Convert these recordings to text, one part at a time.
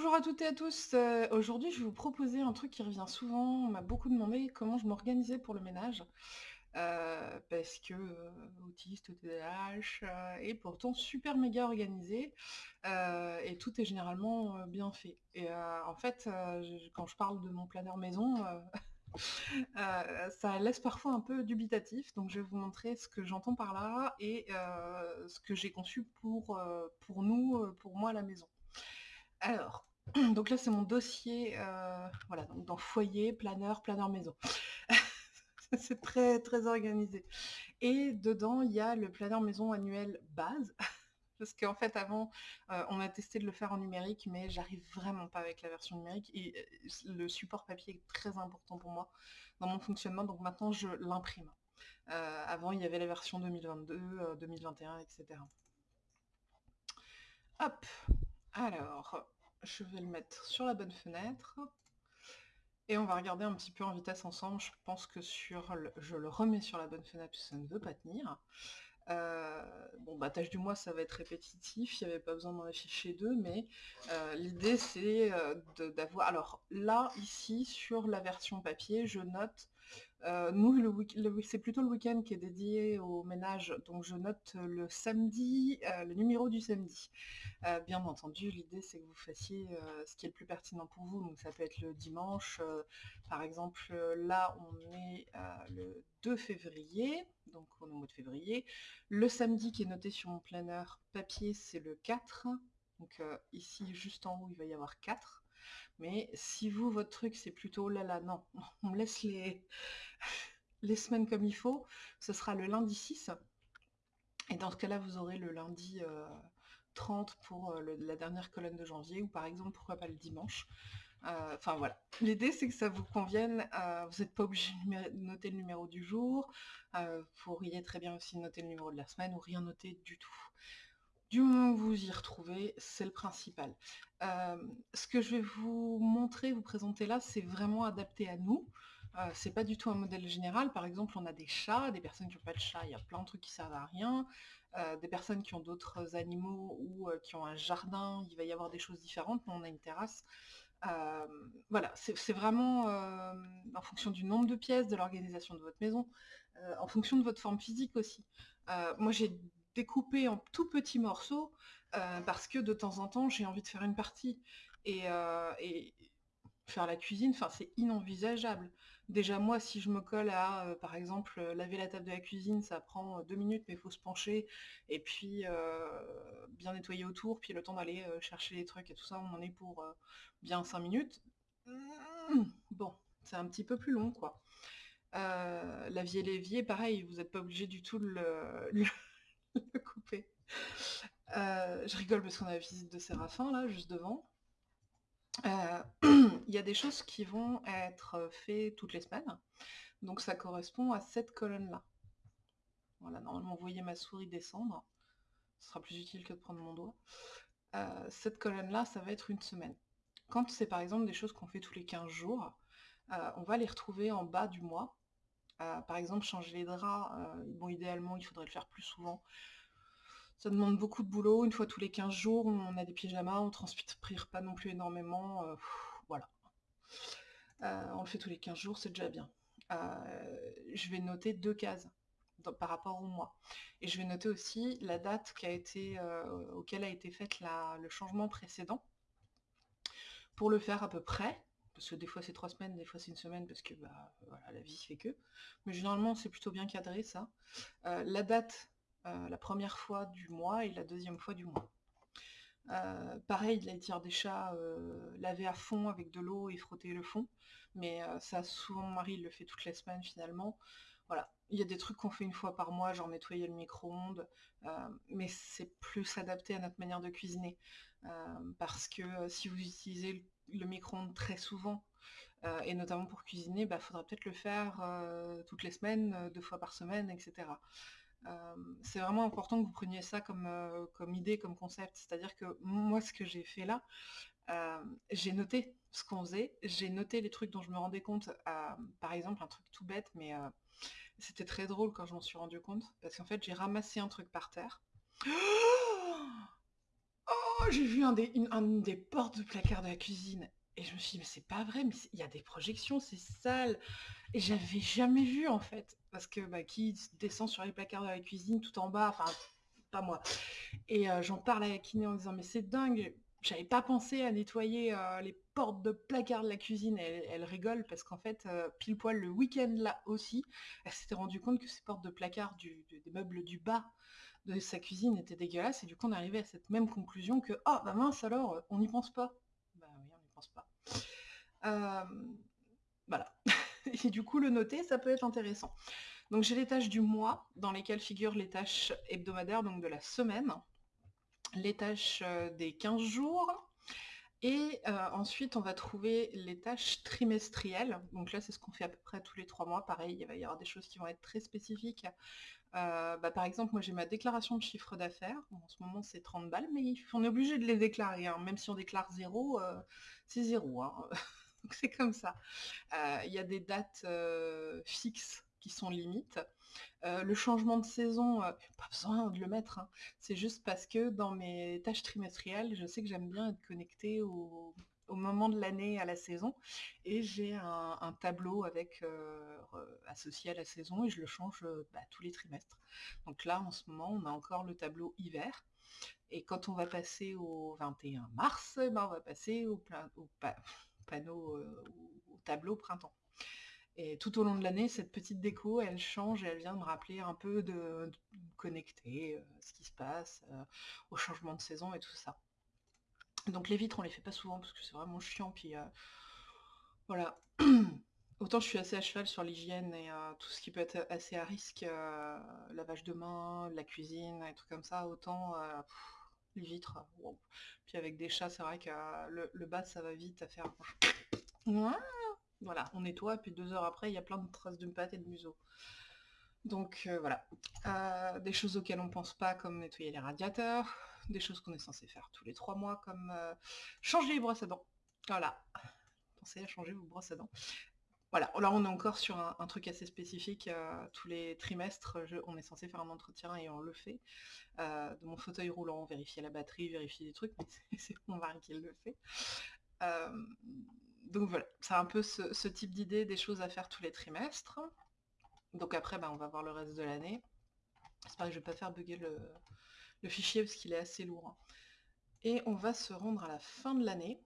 Bonjour à toutes et à tous. Euh, aujourd'hui, je vais vous proposer un truc qui revient souvent. On m'a beaucoup demandé comment je m'organisais pour le ménage. Euh, parce que euh, autiste, TDAH, et pourtant super méga organisé. et tout est généralement bien fait. Et en fait, quand je parle de mon planeur maison, ça laisse parfois un peu dubitatif. Donc je vais vous montrer ce que j'entends par là et ce que j'ai conçu pour, pour nous, pour moi à la maison. Alors, donc là c'est mon dossier, euh, voilà, donc dans foyer, planeur, planeur maison. c'est très très organisé. Et dedans il y a le planeur maison annuel base. Parce qu'en fait avant euh, on a testé de le faire en numérique mais j'arrive vraiment pas avec la version numérique et euh, le support papier est très important pour moi dans mon fonctionnement donc maintenant je l'imprime. avant il y avait la version 2022, 2021, etc. Hop, alors, je vais le mettre sur la bonne fenêtre. Et on va regarder un petit peu en vitesse ensemble. Je pense que je le remets sur la bonne fenêtre ça ne veut pas tenir. Euh, bon, bah, tâche du mois, ça va être répétitif, il n'y avait pas besoin d'en afficher deux, mais euh, l'idée c'est euh, d'avoir... Alors là, ici, sur la version papier, je note euh, nous, c'est plutôt le week-end qui est dédié au ménage, donc je note le samedi, euh, le numéro du samedi. Euh, bien entendu, l'idée c'est que vous fassiez ce qui est le plus pertinent pour vous, donc ça peut être le dimanche, par exemple là on est le 2 février, donc on est au mois de février. Le samedi qui est noté sur mon planeur papier c'est le 4, donc ici juste en haut il va y avoir 4. Mais si vous, votre truc, c'est plutôt là là, non, on laisse les, les semaines comme il faut, ce sera le lundi 6. Et dans ce cas-là, vous aurez le lundi 30 euh, pour euh, la dernière colonne de janvier, ou par exemple, pourquoi pas le dimanche. Euh, enfin voilà. L'idée c'est que ça vous convienne, vous n'êtes pas obligé de noter le numéro du jour, vous pourriez très bien aussi noter le numéro de la semaine ou rien noter du tout. Du moment où vous y retrouvez, c'est le principal. ce que je vais vous montrer, vous présenter là, c'est vraiment adapté à nous. Euh, c'est pas du tout un modèle général. Par exemple, on a des chats, des personnes qui n'ont pas de chat, il y a plein de trucs qui servent à rien. Euh, des personnes qui ont d'autres animaux ou euh, qui ont un jardin, il va y avoir des choses différentes, mais on a une terrasse. voilà, c'est vraiment en fonction du nombre de pièces, de l'organisation de votre maison, en fonction de votre forme physique aussi. moi, j'ai découpé en tout petits morceaux parce que de temps en temps j'ai envie de faire une partie et, faire la cuisine, enfin c'est inenvisageable. Déjà moi si je me colle à par exemple laver la table de la cuisine ça prend deux minutes mais il faut se pencher et puis bien nettoyer autour puis le temps d'aller chercher les trucs et tout ça on en est pour bien cinq minutes. Mmh, bon c'est un petit peu plus long quoi. la vie et l'évier pareil vous n'êtes pas obligé du tout le Euh, je rigole parce qu'on a la visite de Séraphin là, juste devant. Euh, il y a des choses qui vont être faites toutes les semaines. Donc ça correspond à cette colonne-là. Voilà, normalement vous voyez ma souris descendre. Ce sera plus utile que de prendre mon doigt. Euh, cette colonne-là, ça va être une semaine. Quand c'est par exemple des choses qu'on fait tous les 15 jours, on va les retrouver en bas du mois par exemple, changer les draps, euh, bon, idéalement, il faudrait le faire plus souvent. Ça demande beaucoup de boulot, une fois tous les 15 jours, on a des pyjamas, on transpire pas non plus énormément, euh, voilà. Euh, on le fait tous les 15 jours, c'est déjà bien. je vais noter deux cases par rapport au mois. Et je vais noter aussi la date auquel a été faite le changement précédent, pour le faire à peu près, parce que des fois c'est trois semaines, des fois c'est une semaine, parce que bah, voilà, la vie fait que. Mais généralement c'est plutôt bien cadré ça. Euh, la date, euh, la première fois du mois et la deuxième fois du mois. Euh, pareil, la litière des chats, laver à fond avec de l'eau et frotter le fond. Mais ça, souvent mon mari le fait toutes les semaines finalement. Voilà, il y a des trucs qu'on fait une fois par mois, genre nettoyer le micro-ondes, mais c'est plus adapté à notre manière de cuisiner. parce que si vous utilisez le micro-ondes très souvent, euh, et notamment pour cuisiner, il bah, faudra peut-être le faire euh, toutes les semaines, euh, deux fois par semaine, etc. c'est vraiment important que vous preniez ça comme, comme idée, comme concept. C'est-à-dire que moi, ce que j'ai fait là, j'ai noté ce qu'on faisait, j'ai noté les trucs dont je me rendais compte, par exemple un truc tout bête, mais c'était très drôle quand je m'en suis rendu compte, parce qu'en fait j'ai ramassé un truc par terre. Oh j'ai vu un des, une, des portes de placard de la cuisine et je me suis dit, mais c'est pas vrai, mais il y a des projections, c'est sale. Et j'avais jamais vu en fait. Parce que bah, qui descend sur les placards de la cuisine tout en bas, enfin, pas moi. Et euh, j'en parle à la kiné en disant, mais c'est dingue, j'avais pas pensé à nettoyer euh, les portes de placard de la cuisine. Elle, rigole parce qu'en fait, euh, pile poil le week-end là aussi, elle s'était rendue compte que ces portes de placard du, des meubles du bas sa cuisine étaient dégueulasses. Et du coup, on arrivait à cette même conclusion que, oh bah mince alors, on n'y pense pas. Bah oui, on n'y pense pas. voilà. Et du coup, le noter, ça peut être intéressant. Donc j'ai les tâches du mois, dans lesquelles figurent les tâches hebdomadaires, donc de la semaine, les tâches euh, des 15 jours, et euh, ensuite, on va trouver les tâches trimestrielles. Donc là, c'est ce qu'on fait à peu près tous les trois mois. Pareil, il va y avoir des choses qui vont être très spécifiques. Euh, bah, par exemple, moi j'ai ma déclaration de chiffre d'affaires. en ce moment, c'est 30 balles, mais on est obligé de les déclarer. Hein. Même si on déclare zéro, c'est zéro. Hein. Donc c'est comme ça. Il y a des dates fixes qui sont limites. le changement de saison, pas besoin de le mettre. Hein. C'est juste parce que dans mes tâches trimestrielles, je sais que j'aime bien être connectée au, moment de l'année à la saison. Et j'ai un, tableau avec associé à la saison et je le change bah, tous les trimestres. Donc là, en ce moment, on a encore le tableau hiver. Et quand on va passer au 21 mars, eh ben, on va passer au, panneau, euh, au tableau printemps. Et tout au long de l'année, cette petite déco, elle change et elle vient me rappeler un peu de, connecter euh, ce qui se passe, euh, au changement de saison et tout ça. Donc les vitres, on les fait pas souvent parce que c'est vraiment chiant. Puis voilà. Autant je suis assez à cheval sur l'hygiène et tout ce qui peut être assez à risque, lavage de main, la cuisine et tout comme ça, autant les vitres. Puis avec des chats, c'est vrai que le, bas, ça va vite à faire. Voilà, on nettoie, puis deux heures après, il y a plein de traces de pâte et de museau. Donc euh, voilà. Euh, des choses auxquelles on pense pas, comme nettoyer les radiateurs, des choses qu'on est censé faire tous les trois mois, comme euh, changer les brosses à dents. Voilà. Pensez à changer vos brosses à dents. Voilà, là on est encore sur un, truc assez spécifique. Tous les trimestres, on est censé faire un entretien et on le fait. De mon fauteuil roulant, vérifier la batterie, vérifier des trucs, mais c'est mon mari qui le fait. Donc voilà, c'est un peu ce, type d'idée des choses à faire tous les trimestres. Donc après, ben, on va voir le reste de l'année. J'espère que je vais pas faire bugger le, fichier parce qu'il est assez lourd. Hein. Et on va se rendre à la fin de l'année.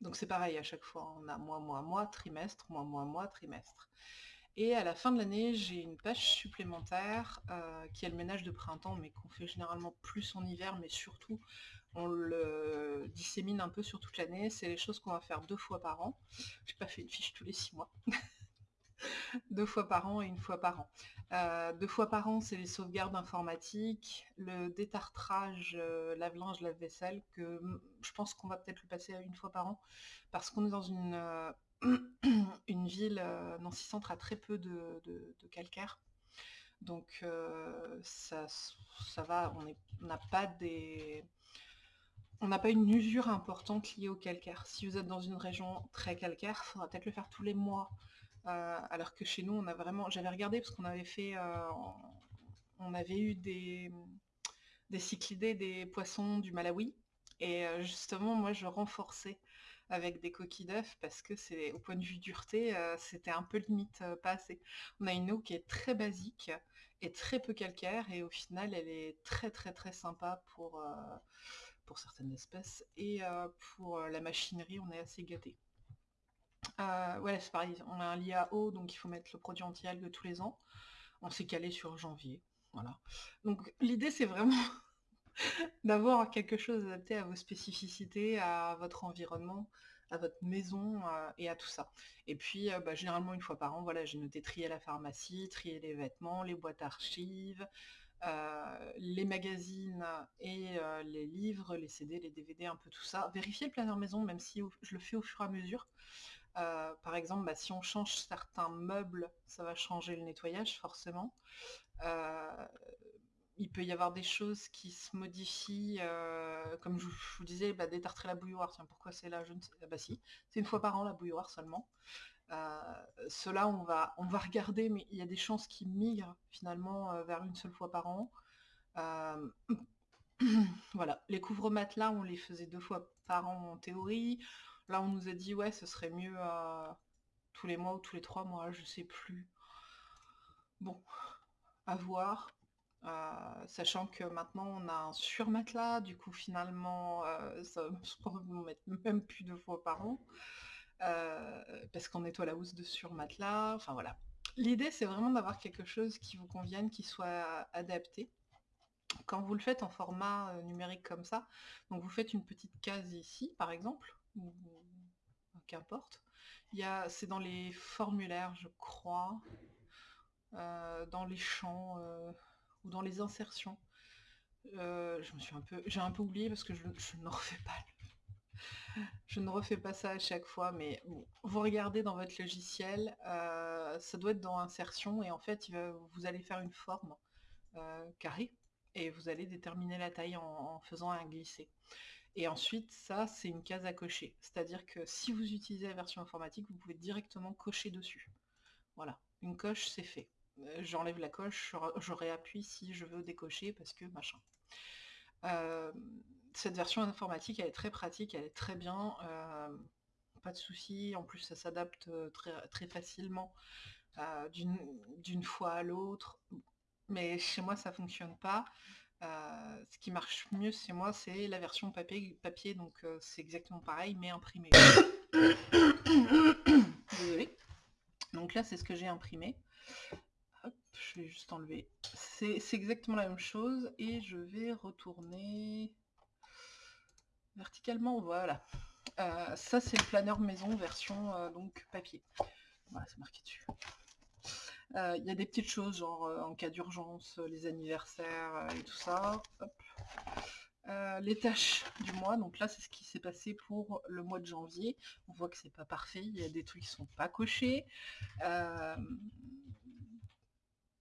Donc c'est pareil à chaque fois, on a mois, mois, mois, trimestre, mois, mois, mois, trimestre. Et à la fin de l'année, j'ai une page supplémentaire euh, qui est le ménage de printemps, mais qu'on fait généralement plus en hiver, mais surtout on le dissémine un peu sur toute l'année. C'est les choses qu'on va faire deux fois par an. J'ai pas fait une fiche tous les six mois. deux fois par an et une fois par an. Euh, deux fois par an, c'est les sauvegardes informatiques, le détartrage euh, lave-linge, lave-vaisselle, que je pense qu'on va peut-être le passer à une fois par an, parce qu'on est dans une, une ville, Nancy Centre a très peu de, calcaire. Donc ça, ça va, on n'a pas des. On n'a pas une usure importante liée au calcaire. Si vous êtes dans une région très calcaire, il faudra peut-être le faire tous les mois euh, alors que chez nous, on a vraiment. J'avais regardé parce qu'on avait fait. Euh, on avait eu des, cyclidés des poissons du Malawi. Et euh, justement, moi, je renforçais avec des coquilles d'œufs parce que c'est au point de vue dureté, c'était un peu limite, pas assez. On a une eau qui est très basique et très peu calcaire et au final, elle est très très très sympa pour, pour certaines espèces et pour la machinerie, on est assez gâté. Euh, ouais, c'est pareil, on a un lit eau, donc il faut mettre le produit anti-algues tous les ans. On s'est calé sur janvier, voilà. Donc l'idée, c'est vraiment d'avoir quelque chose adapté à vos spécificités, à votre environnement, à votre maison euh, et à tout ça. Et puis, euh, bah, généralement, une fois par an, voilà, j'ai noté trier la pharmacie, trier les vêtements, les boîtes archives, les magazines et les livres, les CD, les DVD, un peu tout ça. Vérifier le planeur maison, même si je le fais au fur et à mesure. Euh, par exemple, bah, si on change certains meubles, ça va changer le nettoyage forcément. Euh, il peut y avoir des choses qui se modifient, euh, comme je, vous disais, bah, détartrer la bouilloire. Tiens, pourquoi c'est là? Je ne sais pas. Bah si, c'est une fois par an la bouilloire seulement. cela, on va, on va regarder, mais il y a des chances qu'ils migrent finalement vers une seule fois par an voilà, les couvre-matelas, on les faisait deux fois par an en théorie. Là, on nous a dit, ouais, ce serait mieux tous les mois ou tous les trois mois, je sais plus. Bon, à voir. Euh, sachant que maintenant on a un surmatelas, du coup finalement euh, ça va me mettre même plus deux fois par an, euh, parce qu'on nettoie la housse de surmatelas, enfin voilà. L'idée c'est vraiment d'avoir quelque chose qui vous convienne, qui soit adapté. Quand vous le faites en format numérique comme ça, donc vous faites une petite case ici par exemple, ou qu'importe, c'est dans les formulaires je crois, dans les champs dans les insertions. Euh, je me suis un peu, j'ai un peu oublié parce que je, ne refais pas, je ne refais pas ça à chaque fois. Mais vous regardez dans votre logiciel, euh, ça doit être dans insertion et en fait, vous allez faire une forme euh, carrée et vous allez déterminer la taille en, faisant un glisser. Et ensuite, ça, c'est une case à cocher. C'est-à-dire que si vous utilisez la version informatique, vous pouvez directement cocher dessus. Voilà, une coche, c'est fait. Euh, j'enlève la coche, je réappuie si je veux décocher parce que machin. Euh, cette version informatique, elle est très pratique, elle est très bien, euh, pas de soucis, en plus ça s'adapte très, très facilement d'une fois à l'autre, mais chez moi ça fonctionne pas. ce qui marche mieux chez moi, c'est la version papier, papier donc c'est exactement pareil, mais imprimé. Désolée. Donc là, c'est ce que j'ai imprimé je vais juste enlever. C'est exactement la même chose et je vais retourner verticalement, voilà. Euh, ça c'est le planeur maison version euh, donc papier. Voilà, c'est marqué dessus. Euh, il y a des petites choses genre en cas d'urgence, les anniversaires et tout ça. les tâches du mois, donc là c'est ce qui s'est passé pour le mois de janvier. On voit que c'est pas parfait, il y a des trucs qui sont pas cochés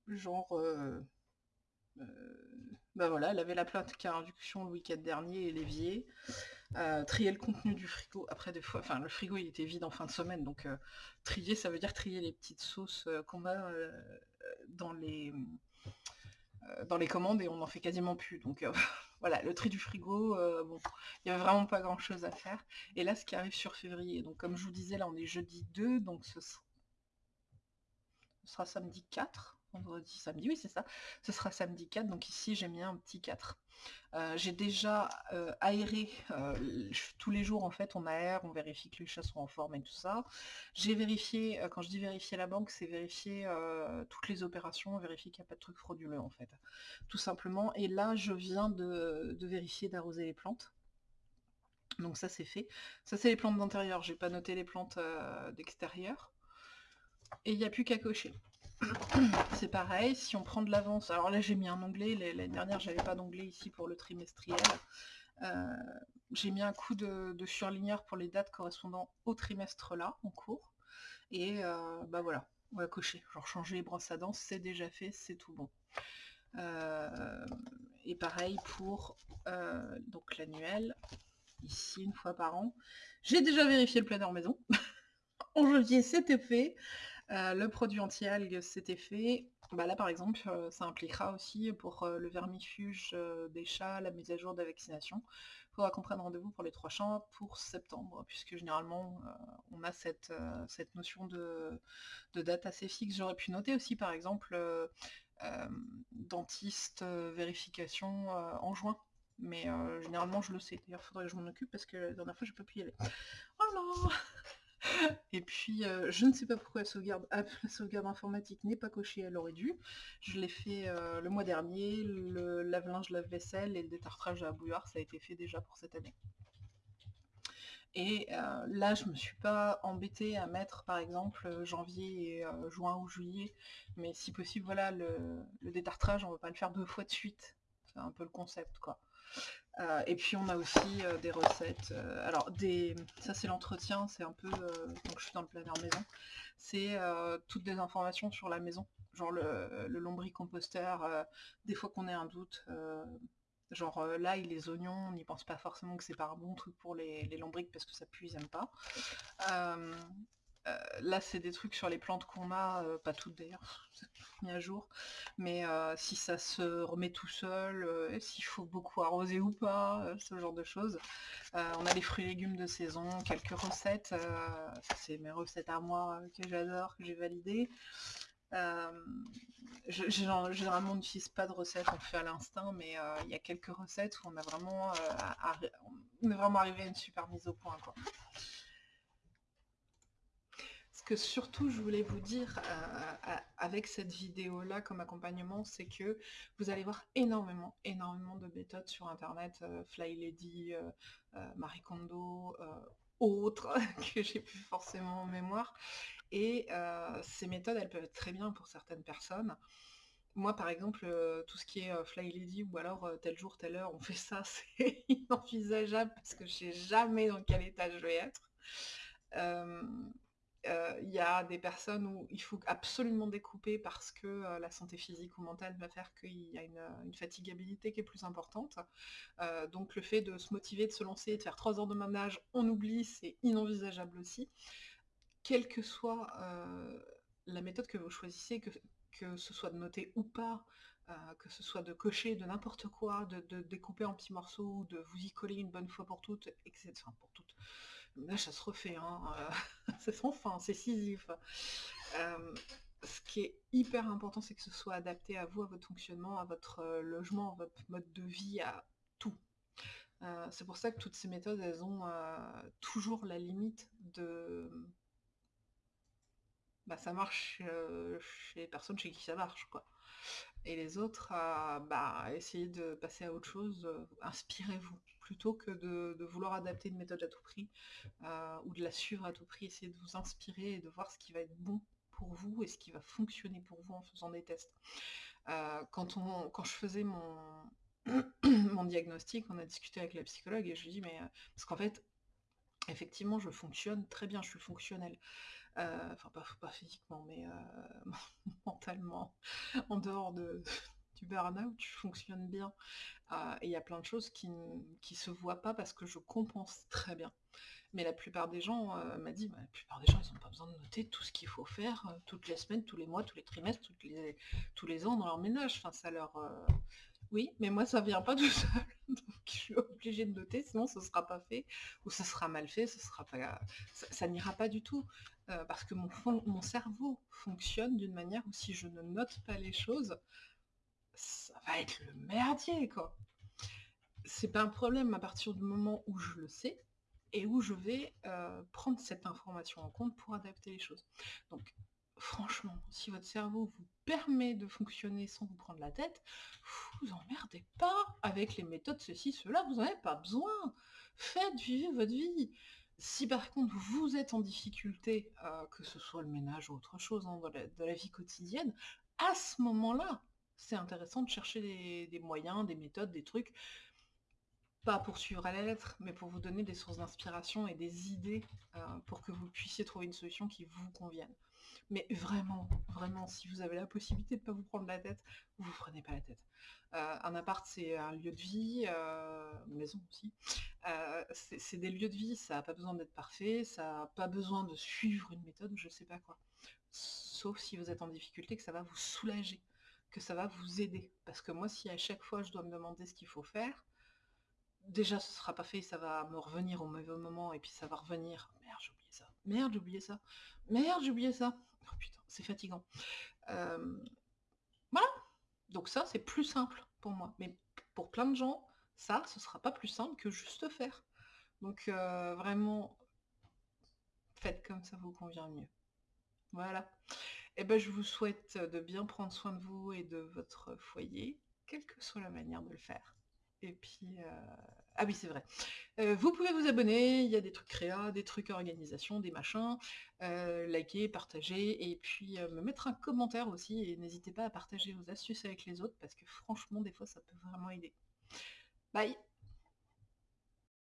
genre, bah voilà, avait la plainte car induction le week-end dernier et l'évier, euh, trier le contenu du frigo, après des fois, enfin le frigo il était vide en fin de semaine, donc trier ça veut dire trier les petites sauces qu'on a dans les dans les commandes et on n'en fait quasiment plus. Donc voilà, le tri du frigo, bon, il n'y avait vraiment pas grand chose à faire. Et là, ce qui arrive sur février, donc comme je vous disais, là on est jeudi 2, donc ce sera samedi 4 vendredi, samedi, oui c'est ça, ce sera samedi 4, donc ici j'ai mis un petit 4. Euh, j'ai déjà euh, aéré euh, tous les jours en fait on aère, on vérifie que les chats sont en forme et tout ça. J'ai vérifié, quand je dis vérifier la banque, c'est vérifier toutes les opérations, vérifier qu'il n'y a pas de trucs frauduleux en fait, tout simplement. Et là je viens de, vérifier d'arroser les plantes. Donc ça c'est fait. Ça c'est les plantes d'intérieur, j'ai pas noté les plantes d'extérieur. Et il n'y a plus qu'à cocher. C'est pareil, si on prend de l'avance, alors là j'ai mis un onglet, l'année dernière j'avais pas d'onglet ici pour le trimestriel, euh, j'ai mis un coup de, surligneur pour les dates correspondant au trimestre là, en cours, et euh, bah voilà, on va cocher, genre changer les brosses à dents, c'est déjà fait, c'est tout bon. Euh, et pareil pour donc l'annuel, ici une fois par an. J'ai déjà vérifié le planeur maison, en janvier c'était fait, euh, le produit anti-algues, c'était fait. Bah là, par exemple, euh, ça impliquera aussi pour euh, le vermifuge des chats, la mise à jour de la vaccination. Il faudra qu'on prenne rendez-vous pour les trois chats pour septembre, puisque généralement, on a cette, cette notion de, date assez fixe. J'aurais pu noter aussi, par exemple, dentiste vérification en juin. Mais généralement, je le sais. D'ailleurs, il faudrait que je m'en occupe parce que la dernière fois, je peux plus y aller. Voilà et puis, euh, je ne sais pas pourquoi la sauvegarde, informatique n'est pas cochée, elle aurait dû. Je l'ai fait euh, le mois dernier, le lave-linge, lave-vaisselle et le détartrage à la bouilloire, ça a été fait déjà pour cette année. Et euh, là, je me suis pas embêtée à mettre, par exemple, janvier et juin ou juillet, mais si possible, voilà, le, le détartrage, on ne va pas le faire deux fois de suite. C'est un peu le concept, quoi. Euh, et puis on a aussi euh, des recettes. Euh, alors des, ça c'est l'entretien, c'est un peu donc je suis dans le planeur maison. C'est toutes des informations sur la maison, genre le, le lombricomposteur. des fois qu'on ait un doute, genre l'ail, les oignons, on n'y pense pas forcément que c'est pas un bon truc pour les, les lombriques parce que ça pue, ils pas. Là, c'est des trucs sur les plantes qu'on a, pas toutes d'ailleurs, mis à jour, mais si ça se remet tout seul, s'il faut beaucoup arroser ou pas, ce genre de choses. on a les fruits et légumes de saison, quelques recettes, c'est mes recettes à moi que j'adore, que j'ai validées. généralement, on n'utilise pas de recettes, on fait à l'instinct, mais il y a quelques recettes où on a vraiment, on est vraiment arrivé à une super mise au point. Que surtout je voulais vous dire euh, avec cette vidéo-là comme accompagnement, c'est que vous allez voir énormément, énormément de méthodes sur Internet, euh, Fly Lady, euh, Marie Kondo, autres que j'ai plus forcément en mémoire. Et ces méthodes, elles peuvent être très bien pour certaines personnes. Moi, par exemple, tout ce qui est Fly Lady ou alors tel jour, telle heure, on fait ça, c'est inenvisageable parce que je sais jamais dans quel état je vais être. Il y a des personnes où il faut absolument découper parce que la santé physique ou mentale va faire qu'il y a une, fatigabilité qui est plus importante. donc le fait de se motiver, de se lancer, de faire trois heures de ménage, on oublie, c'est inenvisageable aussi. Quelle que soit la méthode que vous choisissez, que, ce soit de noter ou pas, que ce soit de cocher de n'importe quoi, de, découper en petits morceaux, de vous y coller une bonne fois pour toutes, etc. Pour toutes là ça se refait, hein, euh, c'est sans fin, c'est Sisyphe. Euh, ce qui est hyper important, c'est que ce soit adapté à vous, à votre fonctionnement, à votre euh, logement, à votre mode de vie, à tout. c'est pour ça que toutes ces méthodes, elles ont toujours la limite de... Bah, ça marche chez les personnes chez qui ça marche, quoi. Et les autres, bah, essayez de passer à autre chose, inspirez-vous plutôt que de, vouloir adapter une méthode à tout prix euh, ou de la suivre à tout prix. Essayez de vous inspirer et de voir ce qui va être bon pour vous et ce qui va fonctionner pour vous en faisant des tests. Euh, quand, on, quand je faisais mon, mon diagnostic, on a discuté avec la psychologue et je lui dis, mais euh, parce qu'en fait, effectivement, je fonctionne très bien, je suis fonctionnelle. enfin, pas, physiquement, mais mentalement, en dehors de, du burn-out, je fonctionne bien. Ah, et il y a plein de choses qui ne se voient pas parce que je compense très bien. Mais la plupart des gens euh, m'a dit, bah, la plupart des gens, ils n'ont pas besoin de noter tout ce qu'il faut faire euh, toutes les semaines, tous les mois, tous les trimestres, toutes les, tous les ans dans leur ménage. Enfin, ça leur... Euh, oui, mais moi, ça vient pas tout seul. Donc, je suis obligée de noter, sinon ce sera pas fait, ou ça sera mal fait, ce sera pas... ça, n'ira pas du tout. parce que mon, mon cerveau fonctionne d'une manière où si je ne note pas les choses, ça va être le merdier, quoi. C'est pas un problème à partir du moment où je le sais et où je vais euh, prendre cette information en compte pour adapter les choses. Donc, franchement, si votre cerveau vous permet de fonctionner sans vous prendre la tête, vous emmerdez pas avec les méthodes ceci, cela, vous n'en avez pas besoin. Faites, vivez votre vie. Si par contre vous êtes en difficulté, euh, que ce soit le ménage ou autre chose hein, dans, la, vie quotidienne, à ce moment-là, c'est intéressant de chercher des, moyens, des méthodes, des trucs, pas pour suivre à la lettre, mais pour vous donner des sources d'inspiration et des idées euh, pour que vous puissiez trouver une solution qui vous convienne. Mais vraiment, vraiment, si vous avez la possibilité de ne pas vous prendre la tête, vous ne vous prenez pas la tête. Euh, un appart, c'est un lieu de vie, euh, maison aussi. c'est des lieux de vie, ça n'a pas besoin d'être parfait, ça n'a pas besoin de suivre une méthode je sais pas quoi. Sauf si vous êtes en difficulté, que ça va vous soulager que ça va vous aider. Parce que moi, si à chaque fois je dois me demander ce qu'il faut faire, déjà ce sera pas fait, ça va me revenir au mauvais moment, et puis ça va revenir. Merde, j'ai oublié ça. Merde, j'ai oublié ça. Merde, j'ai oublié ça. Oh putain, c'est fatigant. Euh, voilà. Donc ça, c'est plus simple pour moi. Mais pour plein de gens, ça, ce sera pas plus simple que juste faire. Donc euh, vraiment, faites comme ça vous convient mieux. Voilà. Eh ben, je vous souhaite de bien prendre soin de vous et de votre foyer, quelle que soit la manière de le faire. Et puis, euh, ah oui, c'est vrai. Euh, vous pouvez vous abonner, il y a des trucs créa, des trucs organisation, des machins. Euh, liker, partager, et puis me mettre un commentaire aussi. Et n'hésitez pas à partager vos astuces avec les autres, parce que franchement, des fois, ça peut vraiment aider. Bye